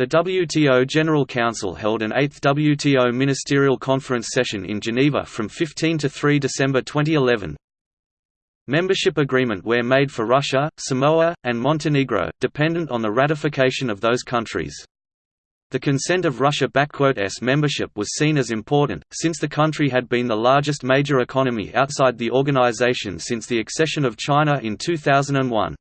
The WTO General Council held an 8th WTO Ministerial Conference session in Geneva from 15 to 3 December 2011. Membership agreement were made for Russia, Samoa, and Montenegro, dependent on the ratification of those countries. The consent of russia membership was seen as important, since the country had been the largest major economy outside the organization since the accession of China in 2001.